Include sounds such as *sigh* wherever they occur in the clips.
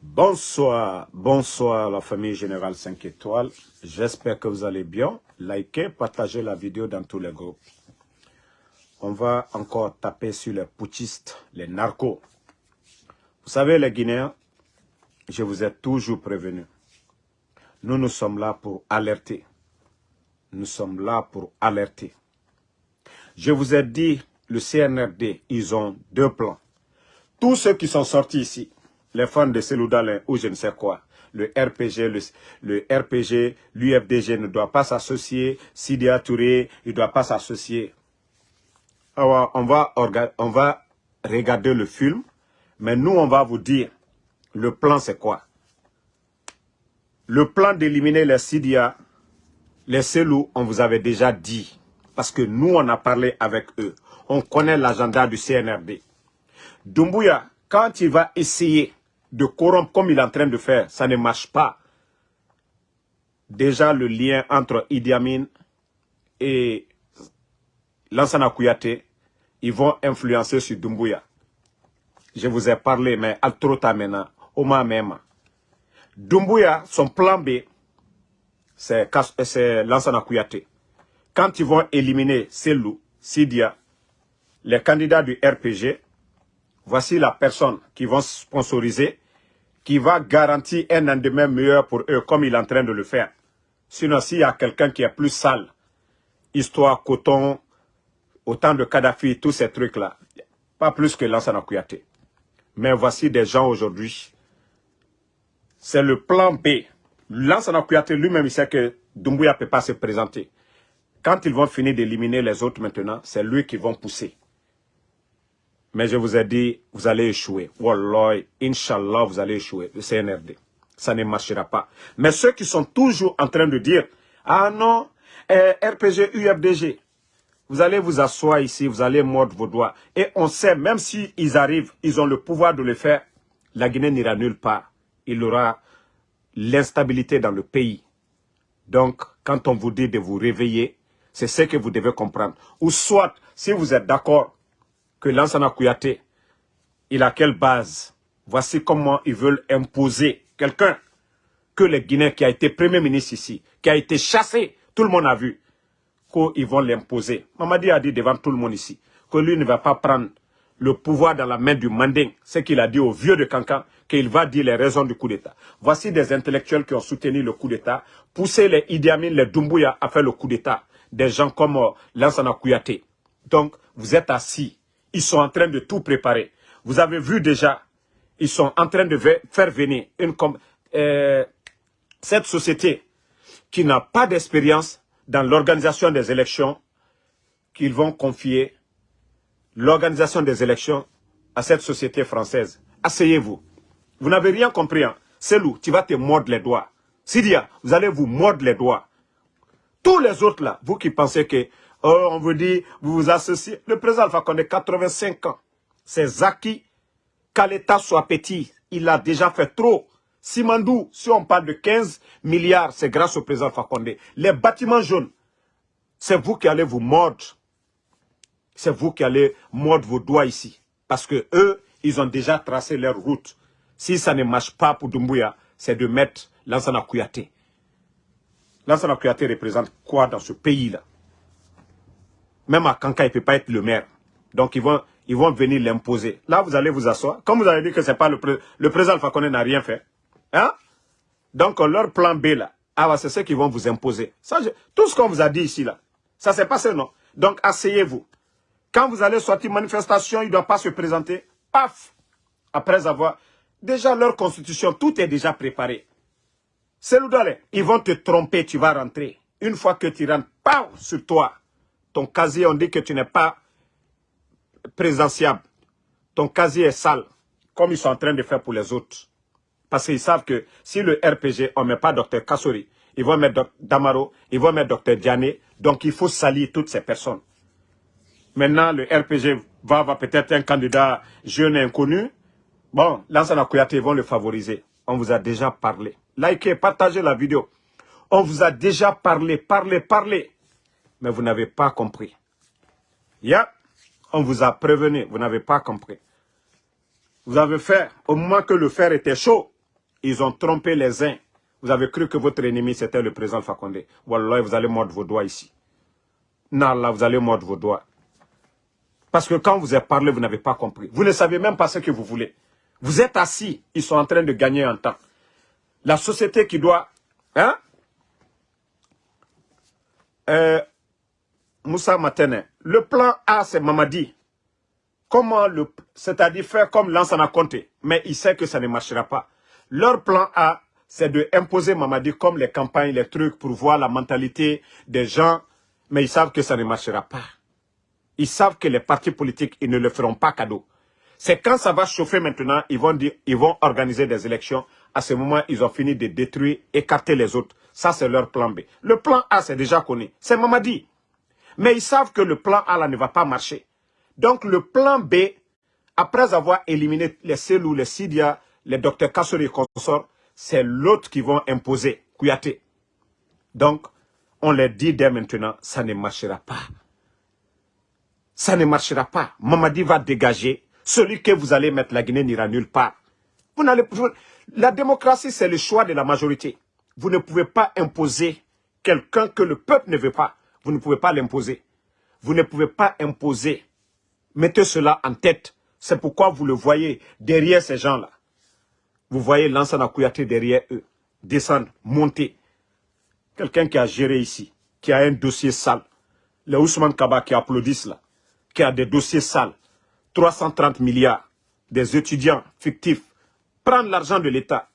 Bonsoir, bonsoir la famille Générale 5 étoiles. J'espère que vous allez bien. Likez, partagez la vidéo dans tous les groupes. On va encore taper sur les putschistes, les narcos. Vous savez les Guinéens, je vous ai toujours prévenu. Nous, nous sommes là pour alerter. Nous sommes là pour alerter. Je vous ai dit, le CNRD, ils ont deux plans. Tous ceux qui sont sortis ici, les fans de Seloudalin ou je ne sais quoi, le RPG, le, RPG, l'UFDG ne doit pas s'associer, Sidia Touré, il ne doit pas s'associer. Alors, on va, on va regarder le film, mais nous, on va vous dire, le plan c'est quoi? Le plan d'éliminer les Sidia, les Selou, on vous avait déjà dit, parce que nous, on a parlé avec eux. On connaît l'agenda du CNRD. Dumbuya, quand il va essayer de corrompre comme il est en train de faire, ça ne marche pas. Déjà, le lien entre Idi Amin et Lansana Kouyaté, ils vont influencer sur Dumbuya. Je vous ai parlé, mais al trop maintenant, Oma même. Dumbuya, son plan B, c'est Lansana Kouyaté. Quand ils vont éliminer Selou, Sidia, les candidats du RPG, voici la personne qui vont sponsoriser, qui va garantir un lendemain meilleur pour eux, comme il est en train de le faire. Sinon, s'il y a quelqu'un qui est plus sale, histoire, coton, autant de Kadhafi, tous ces trucs-là, pas plus que Lansana Kouyaté. Mais voici des gens aujourd'hui, c'est le plan B. Lansana Kouyaté lui-même, il sait que Doumbouya ne peut pas se présenter. Quand ils vont finir d'éliminer les autres maintenant, c'est lui qui vont pousser. Mais je vous ai dit, vous allez échouer. Wallah, Inch'Allah, vous allez échouer, le CNRD. Ça ne marchera pas. Mais ceux qui sont toujours en train de dire, ah non, eh, RPG, UFDG, vous allez vous asseoir ici, vous allez mordre vos doigts. Et on sait, même s'ils ils arrivent, ils ont le pouvoir de le faire, la Guinée n'ira nulle part. Il y aura l'instabilité dans le pays. Donc, quand on vous dit de vous réveiller, c'est ce que vous devez comprendre. Ou soit, si vous êtes d'accord que Lansana Kouyaté, il a quelle base? Voici comment ils veulent imposer quelqu'un que les Guinéens qui a été Premier ministre ici, qui a été chassé, tout le monde a vu, qu'ils vont l'imposer. Mamadi a dit devant tout le monde ici, que lui ne va pas prendre le pouvoir dans la main du Manding, ce qu'il a dit au vieux de Cancan, qu'il va dire les raisons du coup d'État. Voici des intellectuels qui ont soutenu le coup d'État, poussé les Idi les Doumbouya à faire le coup d'État. Des gens comme euh, Lansana Kouyaté. Donc, vous êtes assis ils sont en train de tout préparer. Vous avez vu déjà, ils sont en train de faire venir une, euh, cette société qui n'a pas d'expérience dans l'organisation des élections, qu'ils vont confier l'organisation des élections à cette société française. Asseyez-vous. Vous n'avez rien compris. Hein? Selou, tu vas te mordre les doigts. Sidia, vous allez vous mordre les doigts. Tous les autres là, vous qui pensez que On vous dit, vous vous associez. Le président Alpha Condé, 85 ans. C'est Zaki, qu'à l'État soit petit. Il a déjà fait trop. Simandou, si on parle de 15 milliards, c'est grâce au président Alpha Condé. Les bâtiments jaunes, c'est vous qui allez vous mordre. C'est vous qui allez mordre vos doigts ici. Parce que eux, ils ont déjà tracé leur route. Si ça ne marche pas pour Dumbuya, c'est de mettre Lansana Kouyaté. Lansana Kouyaté représente quoi dans ce pays-là? Même à Kanka, il ne peut pas être le maire. Donc, ils vont, ils vont venir l'imposer. Là, vous allez vous asseoir. Comme vous avez dit que c'est pas le, le président Alpha n'a rien fait. Hein? Donc, leur plan B, là, ah, c'est ce qu'ils vont vous imposer. Ça, tout ce qu'on vous a dit ici, là, ça s'est passé, non? Donc, asseyez-vous. Quand vous allez sortir manifestation, il ne doit pas se présenter. Paf! Après avoir... Déjà, leur constitution, tout est déjà préparé. C'est ils vont te tromper, tu vas rentrer. Une fois que tu rentres, paf, sur toi ton casier, on dit que tu n'es pas présidentiable. Ton casier est sale, comme ils sont en train de faire pour les autres. Parce qu'ils savent que si le RPG, on ne met pas Dr Kassori, ils vont mettre Damaro, ils vont mettre Dr Diané, donc il faut salir toutes ces personnes. Maintenant, le RPG va avoir peut-être un candidat jeune et inconnu. Bon, Lansana Kouyaté vont le favoriser. On vous a déjà parlé. Likez, partagez la vidéo. On vous a déjà parlé, parlé, parlé mais vous n'avez pas compris. On vous a prévenu, vous n'avez pas compris. Vous avez fait, au moment que le fer était chaud, Ils ont trompé les uns. Vous avez cru que votre ennemi, c'était le président Fakonde. Wallah, vous allez mordre vos doigts ici. Là, vous allez mordre vos doigts. Parce que quand vous avez parlé, vous n'avez pas compris. Vous ne savez même pas ce que vous voulez. Vous êtes assis, ils sont en train de gagner un temps. La société qui doit... Hein? Euh, Moussa Matene, le plan A, c'est Mamadi. Comment le... C'est-à-dire faire comme Lansana compté. Mais il sait que ça ne marchera pas. Leur plan A, c'est de imposer Mamadi comme les campagnes, les trucs pour voir la mentalité des gens. Mais ils savent que ça ne marchera pas. Ils savent que les partis politiques, ils ne le feront pas cadeau. C'est quand ça va chauffer maintenant, ils vont, dire, ils vont organiser des élections. À ce moment, ils ont fini de détruire, écarter les autres. Ça, c'est leur plan B. Le plan A, c'est déjà connu. C'est Mamadi. Mais ils savent que le plan A, ne va pas marcher. Donc, le plan B, après avoir éliminé les Selou, les Sidia, les docteurs Kassori et consorts, c'est l'autre qui vont imposer, Kouyaté. Donc, on les dit dès maintenant, ça ne marchera pas. Ça ne marchera pas. Mamadi va dégager celui que vous allez mettre, la Guinée n'ira nulle part. Vous la démocratie, c'est le choix de la majorité. Vous ne pouvez pas imposer quelqu'un que le peuple ne veut pas. Vous ne pouvez pas l'imposer. Vous ne pouvez pas imposer. Mettez cela en tête. C'est pourquoi vous le voyez derrière ces gens-là. Vous voyez Lansana Kouyaté derrière eux. Descendre, monter. Quelqu'un qui a géré ici, qui a un dossier sale. Les Ousmane Kaba qui applaudissent là, qui a des dossiers sales. 330 milliards des étudiants fictifs prendre l'argent de l'État.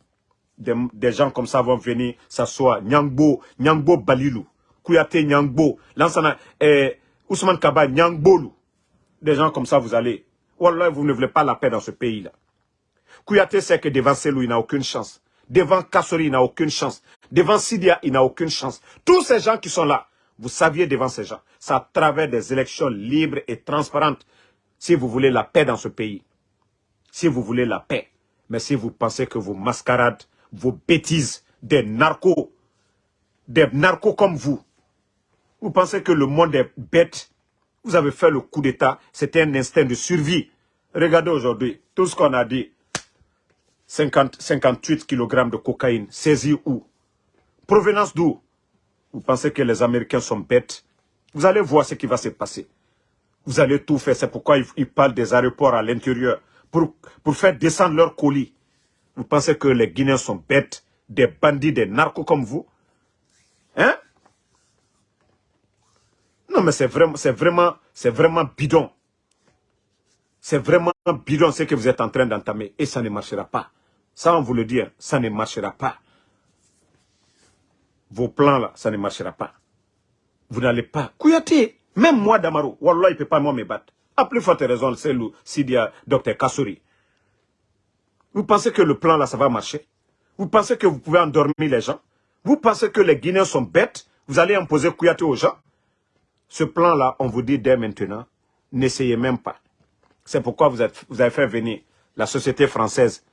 Des, gens comme ça vont venir s'asseoir. Nyangbo, Nyangbo Balilou, Kouyaté Nyangbo, Lansana, eh, Ousmane Kaba Nyangbolou. Des gens comme ça, vous allez. Wallah, vous ne voulez pas la paix dans ce pays-là. Kouyaté sait que devant Selou, il n'a aucune chance. Devant Kassori, il n'a aucune chance. Devant Sidia, il n'a aucune chance. Tous ces gens qui sont là, vous saviez devant ces gens, c'est à travers des élections libres et transparentes si vous voulez la paix dans ce pays, si vous voulez la paix, mais si vous pensez que vos mascarades, vos bêtises, des narcos, des narcos comme vous, vous pensez que le monde est bête, vous avez fait le coup d'État, c'était un instinct de survie. Regardez aujourd'hui, tout ce qu'on a dit, 50, 58 kg de cocaïne, saisi où? Provenance d'où? Vous pensez que les Américains sont bêtes? Vous allez voir ce qui va se passer. Vous allez tout faire. C'est pourquoi ils, parlent des aéroports à l'intérieur. Pour, pour faire descendre leurs colis. Vous pensez que les Guinéens sont bêtes, des bandits, des narcos comme vous? Hein? Non, mais c'est vraiment, vraiment, vraiment bidon. C'est vraiment bidon ce que vous êtes en train d'entamer. Et ça ne marchera pas. Ça, on vous le dit, hein, ça ne marchera pas. Vos plans là, ça ne marchera pas. Vous n'allez pas. Kouyaté, même moi, Damaro, Wallah, il ne peut pas moi me battre. A plus forte raison, c'est le Sidia, docteur Kassouri. Vous pensez que le plan là, ça va marcher? Vous pensez que vous pouvez endormir les gens? Vous pensez que les Guinéens sont bêtes? Vous allez imposer Kouyaté aux gens? Ce plan là, on vous dit dès maintenant, n'essayez même pas. C'est pourquoi vous, avez fait venir la société française.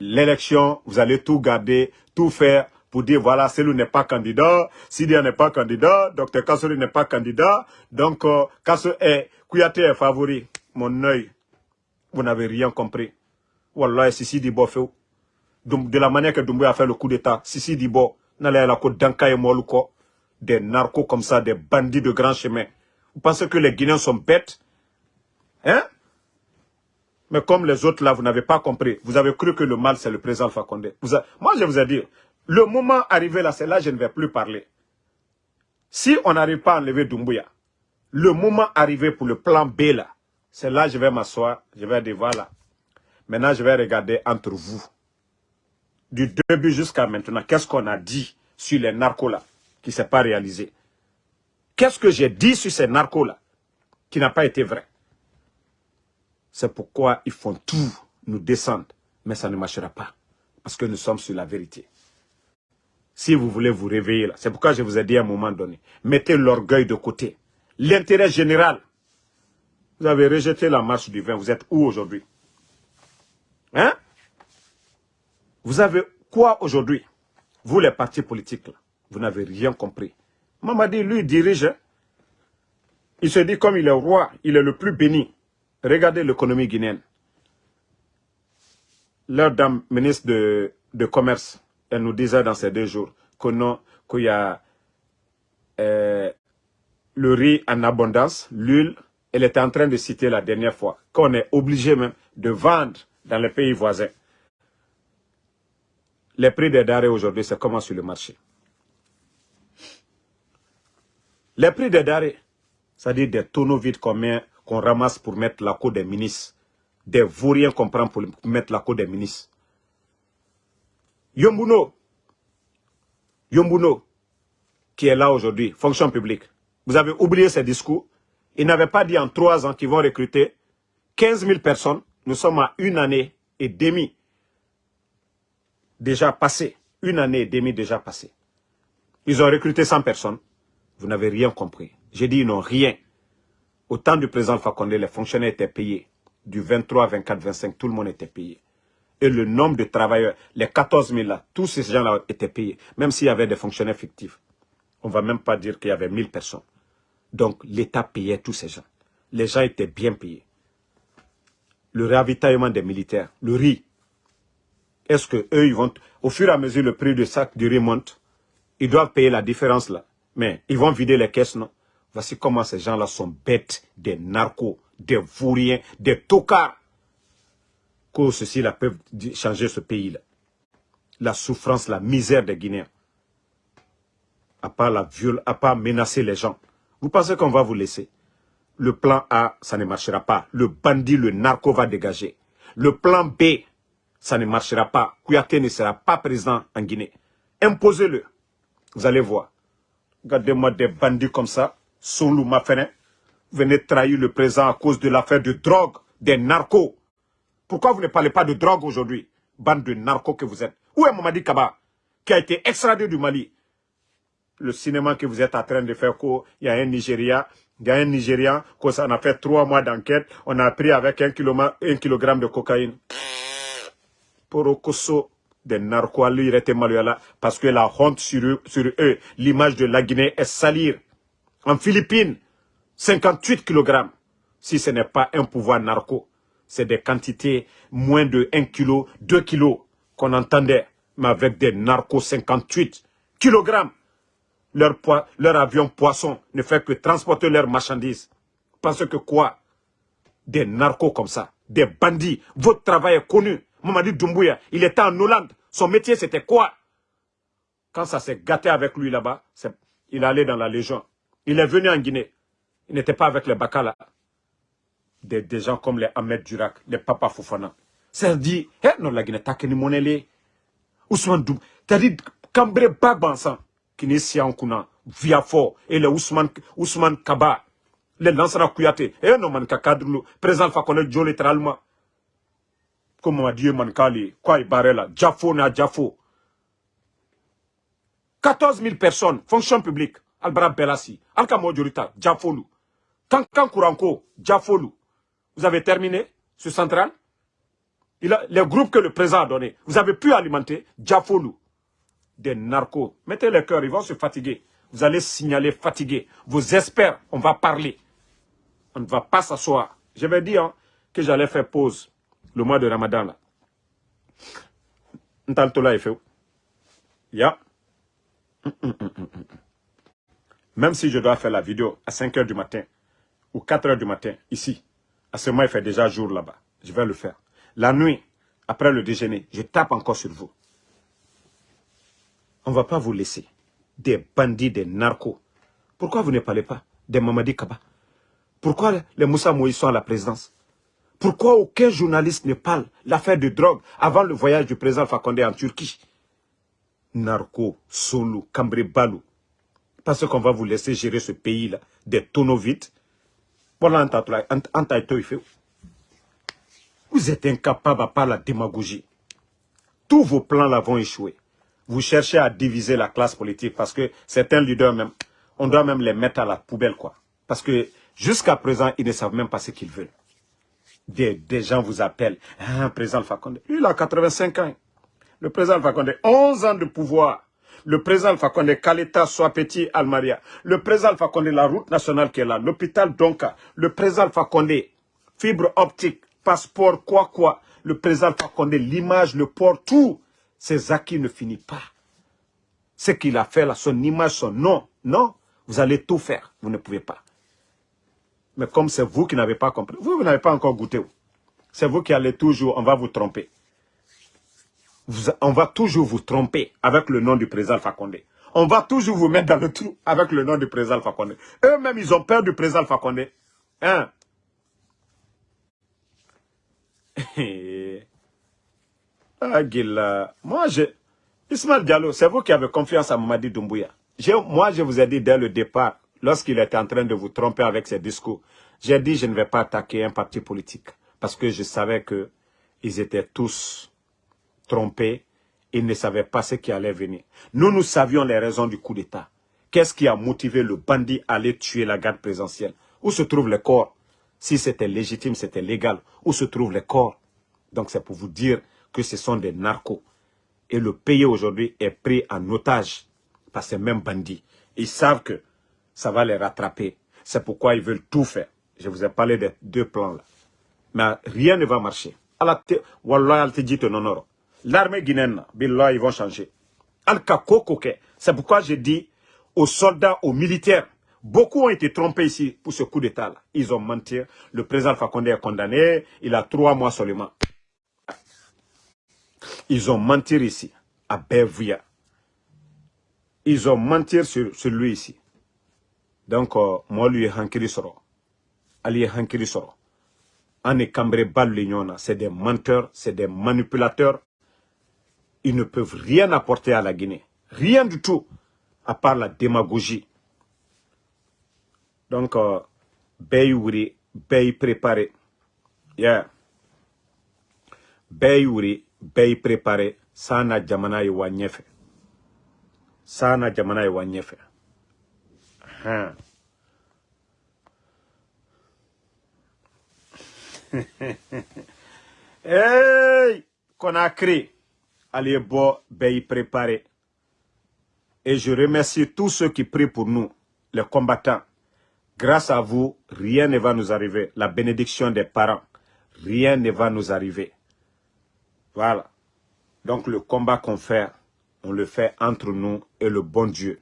L'élection, vous allez tout garder, tout faire pour dire, voilà, Selou n'est pas candidat, Sidia n'est pas candidat, Dr Kassori n'est pas candidat, donc euh, est, Kouyaté est favori. Mon œil, vous n'avez rien compris. Wallah, Sissi Dibo fait de la manière que Doumbouya a fait le coup d'état, Sissi Dibo, n'allait la côte d'Anka Moluko, des narcos comme ça, des bandits de grand chemin. Vous pensez que les Guinéens sont bêtes? Hein? Mais comme les autres là, vous n'avez pas compris. Vous avez cru que le mal, c'est le président Alpha Condé. Moi, je vous ai dit, le moment arrivé là, c'est là je ne vais plus parler. Si on n'arrive pas à enlever Doumbouya, le moment arrivé pour le plan B là, c'est là je vais m'asseoir, je vais dire voilà. Maintenant, je vais regarder entre vous. Du début jusqu'à maintenant, qu'est-ce qu'on a dit sur les narcos là, qui ne s'est pas réalisé Qu'est-ce que j'ai dit sur ces narcos là, qui n'a pas été vrai? C'est pourquoi ils font tout nous descendre, mais ça ne marchera pas. Parce que nous sommes sur la vérité. Si vous voulez vous réveiller là, c'est pourquoi je vous ai dit à un moment donné, mettez l'orgueil de côté. L'intérêt général. Vous avez rejeté la marche du vin, vous êtes où aujourd'hui? Hein? Vous avez quoi aujourd'hui? Vous les partis politiques là, vous n'avez rien compris. Mamadi, lui, dirige. Il se dit comme il est roi, il est le plus béni. Regardez l'économie guinéenne. Leur dame ministre de de commerce, elle nous disait dans ces deux jours qu'il y a euh, le riz en abondance, l'huile, elle était en train de citer la dernière fois, qu'on est obligé même de vendre dans les pays voisins. Les prix des denrées aujourd'hui, c'est comment sur le marché Les prix des denrées, c'est-à-dire des tonneaux vides qu'on ramasse pour mettre la côte des ministres, des vauriens qu'on prend pour mettre la côte des ministres. Yombuno, Yombuno, qui est là aujourd'hui, fonction publique, vous avez oublié ces discours. Il n'avait pas dit en trois ans qu'ils vont recruter 15 000 personnes. Nous sommes à une année et demie déjà passée. Une année et demie déjà passée. Ils ont recruté 100 personnes. Vous n'avez rien compris. J'ai dit ils n'ont rien. Au temps du président Fakonde, les fonctionnaires étaient payés. Du 23, 24, 25, tout le monde était payé. Et le nombre de travailleurs, les 14 000 là, tous ces gens-là étaient payés. Même s'il y avait des fonctionnaires fictifs. On ne va même pas dire qu'il y avait 1000 personnes. Donc l'État payait tous ces gens. Les gens étaient bien payés. Le ravitaillement des militaires, le riz. Est-ce que eux, ils vont, au fur et à mesure le prix du sac du riz monte, ils doivent payer la différence là. Mais ils vont vider les caisses, non? Voici comment ces gens-là sont bêtes, des narcos, des vauriens, des tocards. Que ceci-là peuvent changer ce pays-là. La souffrance, la misère des Guinéens. À part la viol, à part menacer les gens. Vous pensez qu'on va vous laisser? Le plan A, ça ne marchera pas. Le bandit, le narco va dégager. Le plan B, ça ne marchera pas. Kouyaté ne sera pas président en Guinée. Imposez-le. Vous allez voir. Regardez-moi des bandits comme ça. Soulou Mafenin. Venez trahir le président à cause de l'affaire de drogue, des narcos. Pourquoi vous ne parlez pas de drogue aujourd'hui Bande de narcos que vous êtes? Où est Mamadi Kaba Qui a été extradé du Mali? Le cinéma que vous êtes en train de faire, il y a un Nigeria, il y a un Nigérian, qu'on a fait trois mois d'enquête, on a pris avec un, kilogramme de cocaïne. Pour Okoso, des narcos, là, parce que la honte sur eux, sur eux l'image de la Guinée est salir. En Philippines, 58 kg. Si ce n'est pas un pouvoir narco, c'est des quantités moins de 1 kg, 2 kg qu'on entendait, mais avec des narcos 58 kg leur, leur avion poisson ne fait que transporter leurs marchandises. Parce que quoi? Des narcos comme ça, des bandits. Votre travail est connu. Mamadi Doumbouya, il était en Hollande. Son métier, c'était quoi? Quand ça s'est gâté avec lui là-bas, il allait dans la Légion. Il est venu en Guinée. Il n'était pas avec les Bakala. Des, gens comme les Ahmed Durak, les Papa Foufana. Ça dit, hé, non, la Guinée, t'as ni monnaie Ousmane Doum, t'as dit, Cambré Bagbansan kini siyankuna viafo et le Ousmane, Ousmane Kaba le Lansana Kouyaté et non man ka cadre président Fakone Joe littéralement comme m'a dit man kali quoi il barre là Jafo na Jafo 14 000 personnes fonction publique Albara Belassi Alka Modjurita Jafolu Kankan Kouranko Jafolu vous avez terminé ce central? Il les groupes que le président a donné vous avez pu alimenter Jafolu des narcos. Mettez le cœur, ils vont se fatiguer. Vous allez signaler fatigué. Vos experts, on va parler. On ne va pas s'asseoir. Je vais dire hein, que j'allais faire pause le mois de Ramadan. Là. Ya. Même si je dois faire la vidéo à 5 h du matin ou 4 h du matin, ici, à ce moment, il fait déjà jour là-bas. Je vais le faire. La nuit, après le déjeuner, je tape encore sur vous. On ne va pas vous laisser. Des bandits, des narcos. Pourquoi vous ne parlez pas des Mamadi Kaba? Pourquoi les Moussa Moïse sont à la présidence? Pourquoi aucun journaliste ne parle l'affaire de drogue avant le voyage du président Fakonde en Turquie? Narco, Cambré Balou. Parce qu'on va vous laisser gérer ce pays-là, des tonneaux vides. Vous êtes incapable à part la démagogie. Tous vos plans là vont échouer vous cherchez à diviser la classe politique parce que certains leaders même, on doit même les mettre à la poubelle quoi. Parce que jusqu'à présent, ils ne savent même pas ce qu'ils veulent. Des, gens vous appellent, ah, président Fakonde, lui il a 85 ans. Le président Fakonde, 11 ans de pouvoir. Le président Fakonde, Kaleta, Petit, Almaria. Le président Fakonde, la route nationale qui est là. L'hôpital Donka. Le président Fakonde, fibre optique, passeport, quoi quoi. Le président Fakonde, l'image, le port, tout ses acquis ne finissent pas. Ce qu'il a fait là, son image, son nom, non, vous allez tout faire, vous ne pouvez pas. Mais comme c'est vous qui n'avez pas compris, vous, vous n'avez pas encore goûté. C'est vous qui allez toujours, on va vous tromper. on va toujours vous tromper avec le nom du président Alpha On va toujours vous mettre dans le trou avec le nom du président Alpha Eux-mêmes, ils ont peur du président Alpha Hein? *laughs* ah, Gila. Moi, je... Ismaël Diallo, c'est vous qui avez confiance à Mamadi Doumbouya. Moi, je vous ai dit dès le départ, lorsqu'il était en train de vous tromper avec ses discours, j'ai dit je ne vais pas attaquer un parti politique parce que je savais qu'ils étaient tous trompés, ils ne savaient pas ce qui allait venir. Nous, nous savions les raisons du coup d'État. Qu'est-ce qui a motivé le bandit à aller tuer la garde présidentielle? Où se trouvent les corps? Si c'était légitime, c'était légal. Où se trouvent les corps? Donc c'est pour vous dire que ce sont des narcos. Et le pays aujourd'hui est pris en otage par ces mêmes bandits. Ils savent que ça va les rattraper. C'est pourquoi ils veulent tout faire. Je vous ai parlé des deux plans-là. Mais rien ne va marcher. L'armée guinéenne, ils vont changer. C'est pourquoi je dis aux soldats, aux militaires, beaucoup ont été trompés ici pour ce coup d'état. Ils ont menti. Le président Fakonde est condamné. Il a trois mois seulement. Ils ont menti ici, à Bevia. Ils ont menti sur, sur lui ici. Donc, euh, moi, lui, hankiri soro. Ali hankiri soro. On est cambré bal C'est des menteurs, c'est des manipulateurs. Ils ne peuvent rien apporter à la Guinée. Rien du tout, à part la démagogie. Donc, euh, Bey Wuri, Bey préparé. Yeah. Bey préparé. Yi wa Sana jamana yi wa Hein. *laughs* hey, Conakry, allez bon, ben y préparer. Et je remercie tous ceux qui prient pour nous, les combattants. Grâce à vous, rien ne va nous arriver. La bénédiction des parents, rien ne va nous arriver. Voilà. Donc le combat qu'on fait, on le fait entre nous et le bon Dieu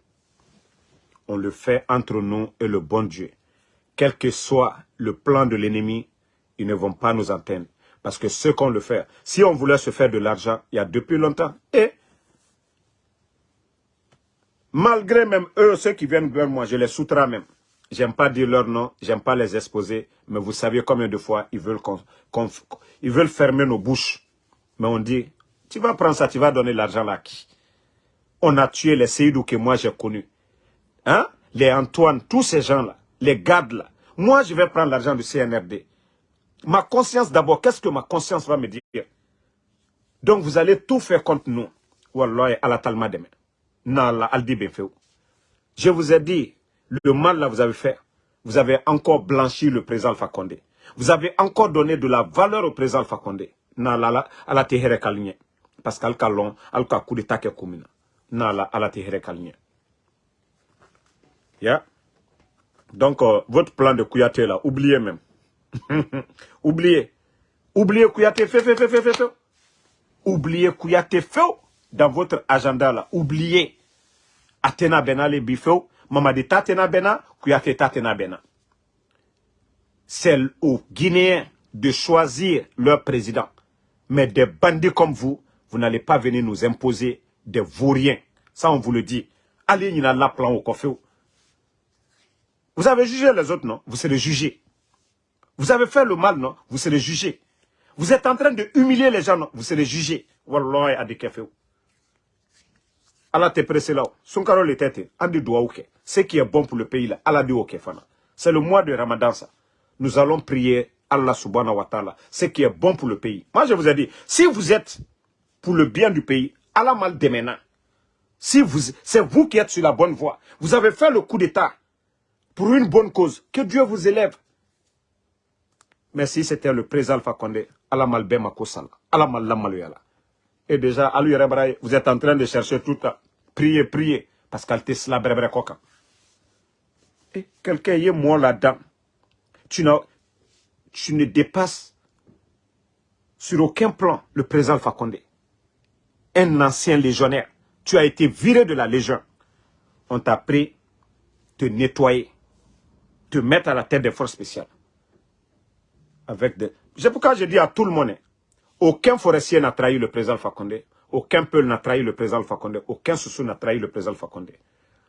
on le fait entre nous et le bon Dieu. Quel que soit le plan de l'ennemi, ils ne vont pas nous atteindre. Parce que ce qu'on le fait, si on voulait se faire de l'argent il y a depuis longtemps, et malgré même eux, ceux qui viennent vers moi, je les soutrais même. J'aime pas dire leur nom, j'aime pas les exposer, mais vous savez combien de fois ils veulent, ils veulent fermer nos bouches. Mais on dit, tu vas prendre ça, tu vas donner l'argent à qui? On a tué les Seydou que moi j'ai connus. Hein? les Antoine, tous ces gens-là, les gardes là. Moi, je vais prendre l'argent du CNRD. Ma conscience d'abord, qu'est-ce que ma conscience va me dire? Donc, vous allez tout faire contre nous. Wallah, à la talma demain. Nala, aldi Je vous ai dit, le mal là, vous avez fait. Vous avez encore blanchi le président Alpha. Vous avez encore donné de la valeur au président Alpha Condé. Nala, à la tehere Parce qu'al kalon, al coup d'état à la Yeah. Donc, euh, votre plan de Kouyaté, là, oubliez même. *laughs* oubliez. Oubliez Kouyaté, fait, fait, fait, fait, fait. Oubliez Kouyaté, fait dans votre agenda, là. Oubliez. Atena Bena, les bifeux. Mamadi Tatena Bena, Kouyaté Tatena Bena. C'est aux Guinéens de choisir leur président. Mais des bandits comme vous, vous n'allez pas venir nous imposer des vauriens. Ça, on vous le dit. Allez, il y a la plan au coffre. Vous avez jugé les autres, non? Vous serez jugé. Vous avez fait le mal, non? Vous serez jugé. Vous êtes en train de humilier les gens, non? Vous serez jugé. Wallah adikefeu. Allah te presse là. Son caro le tête. Andi doa ouke. Ce qui est bon pour le pays là. Allah ok fana. C'est le mois de Ramadan ça. Nous allons prier Allah subhanahu wa ta'ala. Ce qui est bon pour le pays. Moi je vous ai dit, si vous êtes pour le bien du pays, Allah mal démena. Si vous, c'est vous qui êtes sur la bonne voie. Vous avez fait le coup d'état pour une bonne cause. Que Dieu vous élève. Mais si c'était le président Alpha Condé. Et déjà, vous êtes en train de chercher tout à prier, prier, parce qu'elle te coca. Et quelqu'un est moi là-dedans. Tu, tu ne dépasses sur aucun plan le président Alpha Condé. un ancien légionnaire. Tu as été viré de la Légion. On t'a pris te nettoyer, te mettre à la tête des forces spéciales. Avec des... C'est pourquoi je dis à tout le monde, aucun forestier n'a trahi le président Fakonde, aucun peuple n'a trahi le président Fakonde, aucun soussou n'a trahi le président Fakonde.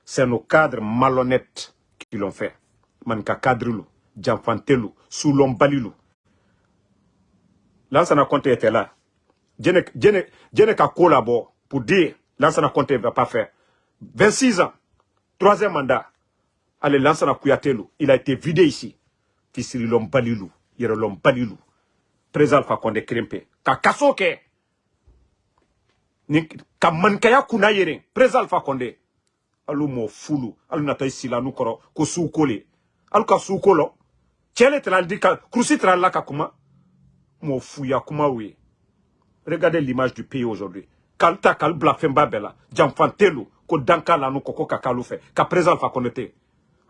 C'est nos cadres malhonnêtes qui l'ont fait. Manka Kadrilou, Djanfantelou, Soulon Balilou. Lansana Conte était là. Djene ka collabore pour dire Lansana Conte ne va pas faire. 26 ans, troisième mandat. Allez, Lansana Kouyatelou, il a été vidé ici. Fisiri l'homme Balilou, yere l'homme Balilou. Président Fakonde Krempe. Ka kasoke. Ka mankaya kuna yere. Président Fakonde. Alou mo fulu. Alou nata isila nukoro. Ko soukole. Alou ka soukolo. Tchele tral di ka. Krusi tral la ka kuma. Mo fouya kuma oui. Regardez l'image du pays aujourd'hui. Kalta kal blafemba bela. Jamfantelu. Ko danka la nou koko kakalou fe. Ka président Fakonde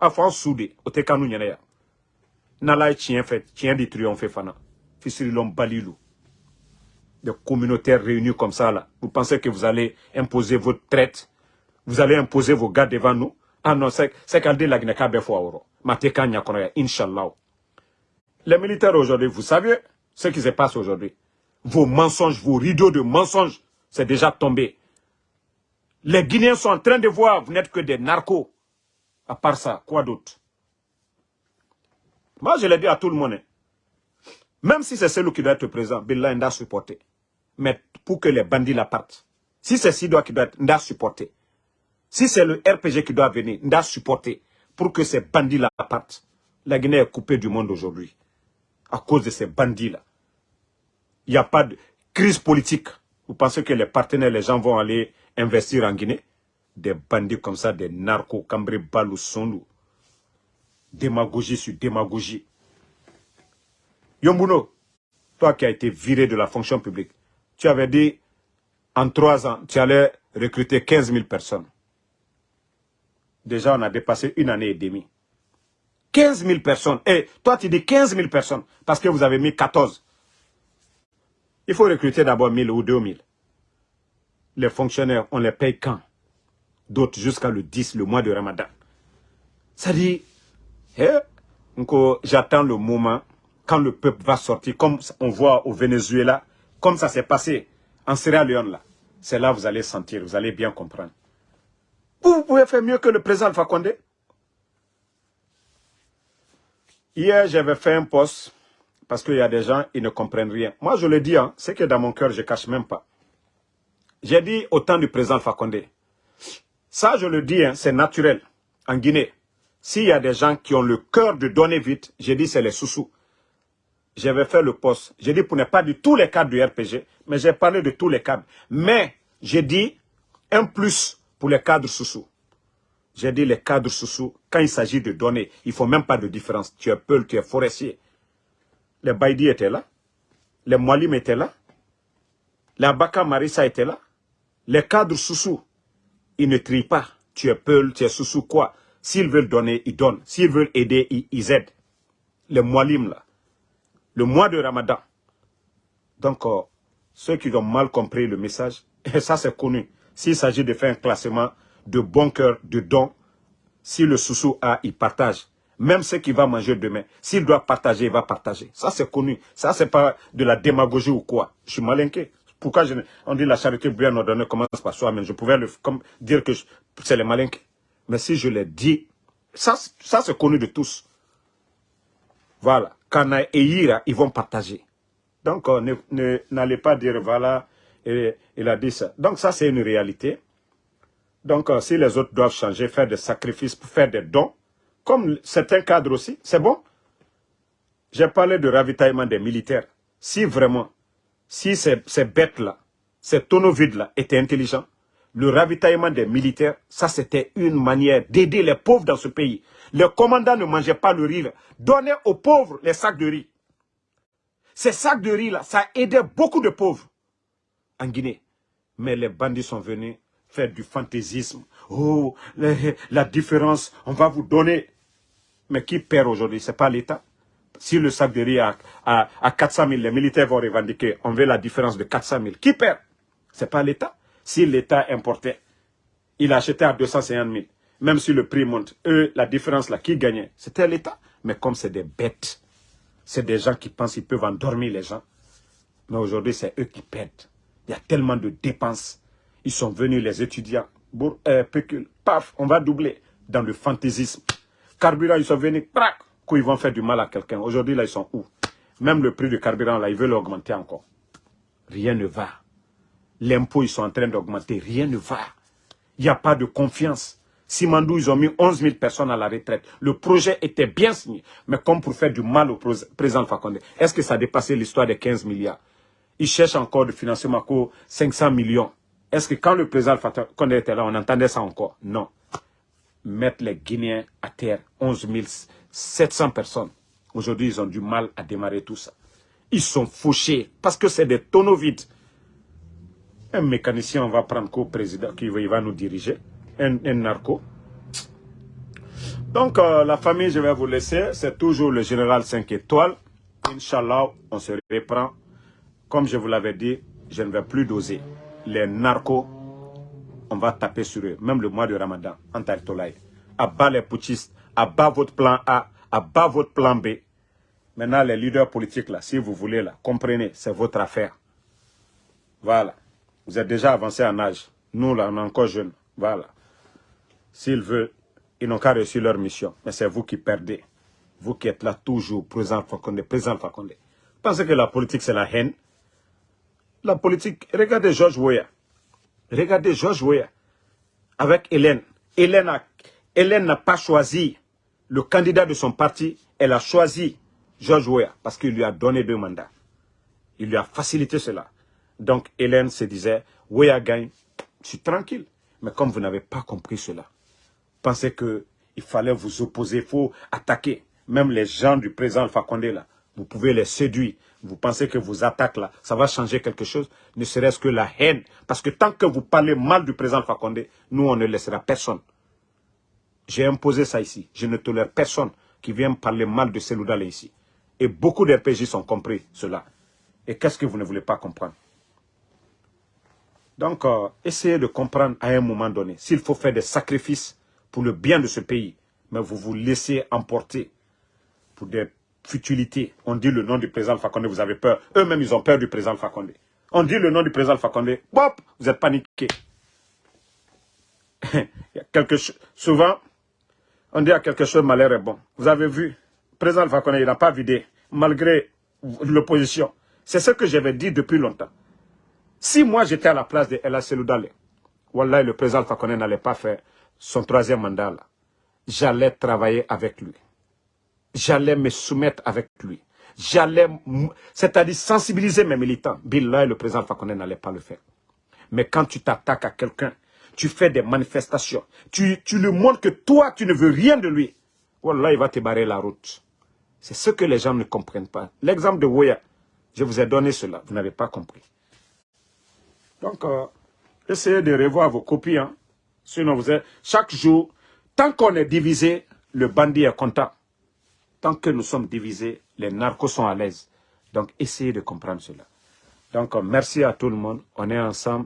te. Afan soudé. Ote kanou nyene ya. Nala chien fait. Chien di triomphe fana. Fissirilom Balilou. Des communautaires réunis comme ça, là. Vous pensez que vous allez imposer votre traite? Vous allez imposer vos gars devant nous? Ah non, c'est qu'elle dit la. Mateka Nyakonoya, Inch'Allah. Les militaires aujourd'hui, vous savez ce qui se passe aujourd'hui. Vos mensonges, vos rideaux de mensonges, c'est déjà tombé. Les Guinéens sont en train de voir, vous n'êtes que des narcos. À part ça, quoi d'autre? Moi, je l'ai dit à tout le monde. hein. Même si c'est celui qui doit être présent, Billah doit supporter. Mais pour que les bandits la partent. Si c'est Sidoa qui doit être, doit supporter. Si c'est le RPG qui doit venir, doit supporter. Pour que ces bandits la partent. La Guinée est coupée du monde aujourd'hui. À cause de ces bandits-là. Il n'y a pas de crise politique. Vous pensez que les partenaires, les gens vont aller investir en Guinée? Des bandits comme ça, des narcos, Cambré, Balou, Sondou. Démagogie sur démagogie. Yombuno, toi qui as été viré de la fonction publique, tu avais dit en trois ans, tu allais recruter 15 000 personnes. Déjà, on a dépassé une année et demie. 15 000 personnes. Et toi, tu dis 15 000 personnes parce que vous avez mis 14. Il faut recruter d'abord 1000 ou 2000. Les fonctionnaires, on les paye quand? D'autres jusqu'à le 10, le mois de Ramadan. Ça dit, eh, j'attends le moment quand le peuple va sortir, comme on voit au Venezuela, comme ça s'est passé en Sierra Leone là. C'est là que vous allez sentir, vous allez bien comprendre. Vous, pouvez faire mieux que le président Alpha Condé. Hier, j'avais fait un post parce qu'il y a des gens, ils ne comprennent rien. Moi, je le dis, hein, c'est que dans mon cœur, je ne cache même pas. J'ai dit au temps du président Condé. Ça, je le dis, hein, c'est naturel. En Guinée, s'il y a des gens qui ont le cœur de donner vite, j'ai dit c'est les sous-sous. J'avais fait le poste. J'ai dit pour ne pas dire tous les cadres du RPG, mais j'ai parlé de tous les cadres. Mais j'ai dit un plus pour les cadres sous-sous. J'ai dit les cadres sous-sous, quand il s'agit de donner, il ne faut même pas de différence. Tu es peul, tu es forestier. Les Baïdi étaient là. Les Mwalim étaient là. Les Abaka Marissa étaient là. Les cadres sous-sous, ils ne trient pas. Tu es peul, tu es sous-sous quoi? S'ils veulent donner, ils donnent. S'ils veulent aider, ils, aident. Les Mwalim là le mois de Ramadan. Donc, euh, ceux qui ont mal compris le message, et *laughs* ça c'est connu, s'il s'agit de faire un classement de bon cœur, de dons, si le sous a, il partage. Même ce qu'il va manger demain, s'il doit partager, il va partager. Ça c'est connu. Ça c'est pas de la démagogie ou quoi. Je suis malinqué. Pourquoi on dit la charité bien ordonnée commence par soi-même Je pouvais dire que c'est les malinqués. Mais si je l'ai dit, ça, ça c'est connu de tous. Voilà. Kana et Ira, ils vont partager. Donc, n'allez ne, n'allez pas dire, voilà, il a dit ça. Donc, ça, c'est une réalité. Donc, euh, si les autres doivent changer, faire des sacrifices pour faire des dons, comme certains cadres aussi, c'est bon. J'ai parlé de ravitaillement des militaires. Si vraiment, si ces, bêtes-là, ces tonneaux vides-là étaient intelligents, le ravitaillement des militaires, ça c'était une manière d'aider les pauvres dans ce pays. Les commandants ne mangeaient pas le riz. Donnez aux pauvres les sacs de riz. Ces sacs de riz-là, ça aidait beaucoup de pauvres en Guinée. Mais les bandits sont venus faire du fantaisisme. Oh, la différence, on va vous donner. Mais qui perd aujourd'hui? Ce n'est pas l'État. Si le sac de riz à, à, 400 000, les militaires vont revendiquer, on veut la différence de 400 000. Qui perd? Ce n'est pas l'État. Si l'État importait, il achetait à 250 000. Même si le prix monte, eux, la différence là, qui gagnait? C'était l'État. Mais comme c'est des bêtes, c'est des gens qui pensent qu'ils peuvent endormir les gens. Mais aujourd'hui, c'est eux qui perdent. Il y a tellement de dépenses. Ils sont venus, les étudiants, euh, paf, on va doubler dans le fantaisisme. Carburant, ils sont venus, ils vont faire du mal à quelqu'un? Aujourd'hui, là, ils sont où? Même le prix du carburant, là, ils veulent augmenter encore. Rien ne va. L'impôt, ils sont en train d'augmenter. Rien ne va. Il n'y a pas de confiance. Simandou, ils ont mis 11 000 personnes à la retraite. Le projet était bien signé. Mais comme pour faire du mal au président Fakonde, est-ce que ça a dépassé l'histoire des 15 milliards? Ils cherchent encore de financer Mako 500 millions. Est-ce que quand le président Fakonde était là, on entendait ça encore? Non. Mettre les Guinéens à terre, 11 700 personnes. Aujourd'hui, ils ont du mal à démarrer tout ça. Ils sont fauchés parce que c'est des tonneaux vides. Un mécanicien, on va prendre qu'au président qui va nous diriger un, narco. Donc, euh, la famille, je vais vous laisser. C'est toujours le général 5 étoiles. Inch'Allah, on se reprend. Comme je vous l'avais dit, je ne vais plus doser. Les narcos, on va taper sur eux. Même le mois de Ramadan, en Tartolaï. À bas les putschistes, à bas votre plan A, à bas votre plan B. Maintenant, les leaders politiques, là, si vous voulez, là, comprenez, c'est votre affaire. Voilà. Vous êtes déjà avancé en âge. Nous, là, on est encore jeunes. Voilà. S'ils veulent, ils n'ont qu'à réussir leur mission. Mais c'est vous qui perdez. Vous qui êtes là toujours, présent Fakonde, présent Fakonde. Pensez que la politique, c'est la haine. La politique, regardez George Weah. Regardez George Weah. Avec Hélène. Hélène n'a pas choisi le candidat de son parti. Elle a choisi George Weah parce qu'il lui a donné deux mandats. Il lui a facilité cela. Donc Hélène se disait, Weah gagne, je suis tranquille. Mais comme vous n'avez pas compris cela, pensez qu'il fallait vous opposer, il faut attaquer. Même les gens du président Alpha Condé, là, vous pouvez les séduire. Vous pensez que vos attaques, là, ça va changer quelque chose? Ne serait-ce que la haine. Parce que tant que vous parlez mal du président Alpha Condé, nous, on ne laissera personne. J'ai imposé ça ici. Je ne tolère personne qui vient parler mal de Seloudale ici. Et beaucoup d'RPJ ont compris cela. Et qu'est-ce que vous ne voulez pas comprendre? Donc, euh, essayez de comprendre à un moment donné, s'il faut faire des sacrifices pour le bien de ce pays, mais vous vous laissez emporter pour des futilités. On dit le nom du président Fakonde, vous avez peur. Eux-mêmes, ils ont peur du président Fakonde. On dit le nom du président Fakonde, bop, vous êtes paniqué. *laughs* quelque souvent, on dit à quelque chose, malheur est bon. Vous avez vu, le président Fakonde, il n'a pas vidé, malgré l'opposition. C'est ce que j'avais dit depuis longtemps. Si moi j'étais à la place de Ella Seloudale, Wallah, le président Fakone n'allait pas faire son troisième mandat. J'allais travailler avec lui. J'allais me soumettre avec lui. J'allais, c'est-à-dire sensibiliser mes militants. Billah, le président Fakone n'allait pas le faire. Mais quand tu t'attaques à quelqu'un, tu fais des manifestations, tu, tu lui montres que toi, tu ne veux rien de lui. Wallah, il va te barrer la route. C'est ce que les gens ne comprennent pas. L'exemple de Woya, je vous ai donné cela, vous n'avez pas compris. Donc, euh, essayez de revoir vos copies. Hein. Sinon, vous êtes, chaque jour, tant qu'on est divisé, le bandit est content. Tant que nous sommes divisés, les narcos sont à l'aise. Donc, essayez de comprendre cela. Donc, euh, merci à tout le monde. On est ensemble.